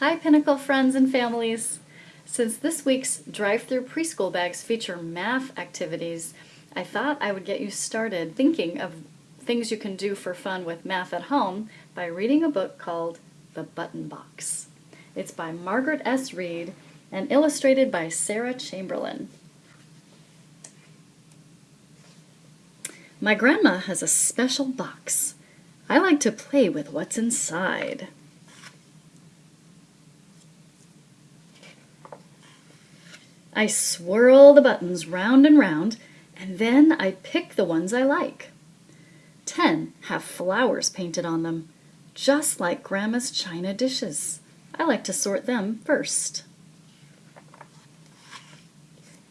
Hi Pinnacle friends and families! Since this week's drive-through preschool bags feature math activities, I thought I would get you started thinking of things you can do for fun with math at home by reading a book called The Button Box. It's by Margaret S. Reid and illustrated by Sarah Chamberlain. My grandma has a special box. I like to play with what's inside. I swirl the buttons round and round, and then I pick the ones I like. Ten have flowers painted on them, just like Grandma's china dishes. I like to sort them first.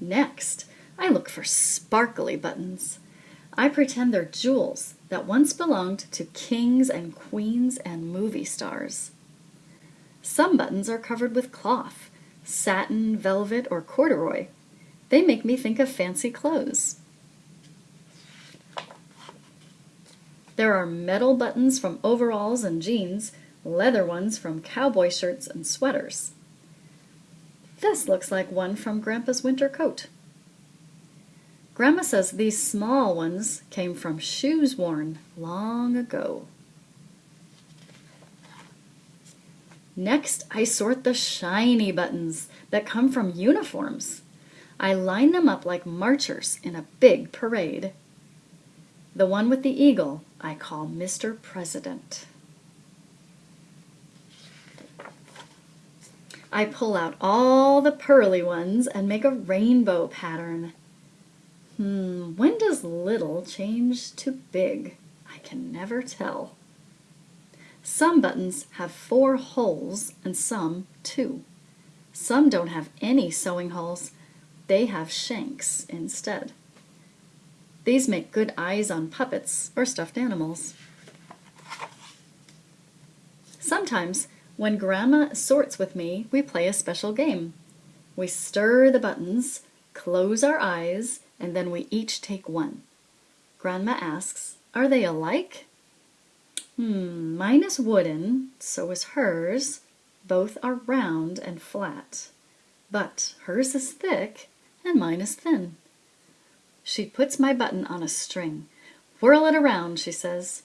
Next, I look for sparkly buttons. I pretend they're jewels that once belonged to kings and queens and movie stars. Some buttons are covered with cloth, satin, velvet, or corduroy. They make me think of fancy clothes. There are metal buttons from overalls and jeans, leather ones from cowboy shirts and sweaters. This looks like one from Grandpa's winter coat. Grandma says these small ones came from shoes worn long ago. Next, I sort the shiny buttons that come from uniforms. I line them up like marchers in a big parade. The one with the eagle I call Mr. President. I pull out all the pearly ones and make a rainbow pattern. Hmm, when does little change to big? I can never tell. Some buttons have four holes and some two. Some don't have any sewing holes. They have shanks instead. These make good eyes on puppets or stuffed animals. Sometimes, when Grandma sorts with me, we play a special game. We stir the buttons, close our eyes, and then we each take one. Grandma asks, are they alike? Hmm, mine is wooden, so is hers. Both are round and flat. But hers is thick and mine is thin. She puts my button on a string. Whirl it around, she says.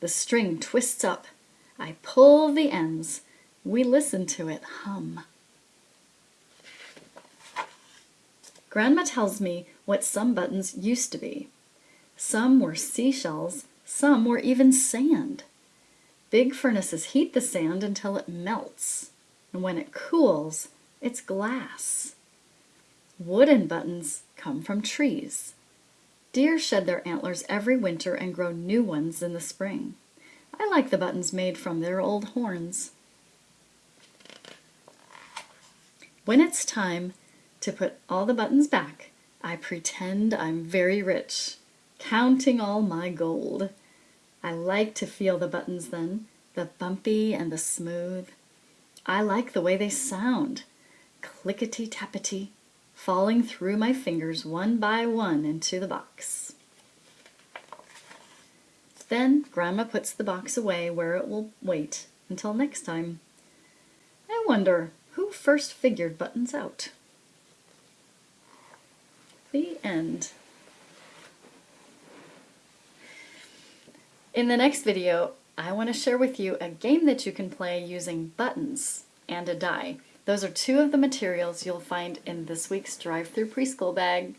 The string twists up. I pull the ends. We listen to it hum. Grandma tells me what some buttons used to be. Some were seashells, some were even sand. Big furnaces heat the sand until it melts, and when it cools, it's glass. Wooden buttons come from trees. Deer shed their antlers every winter and grow new ones in the spring. I like the buttons made from their old horns. When it's time to put all the buttons back, I pretend I'm very rich, counting all my gold. I like to feel the buttons then, the bumpy and the smooth. I like the way they sound, clickety-tappity, falling through my fingers one by one into the box. Then Grandma puts the box away where it will wait until next time. I wonder who first figured buttons out? The end. In the next video, I want to share with you a game that you can play using buttons and a die. Those are two of the materials you'll find in this week's Drive-Through Preschool bag.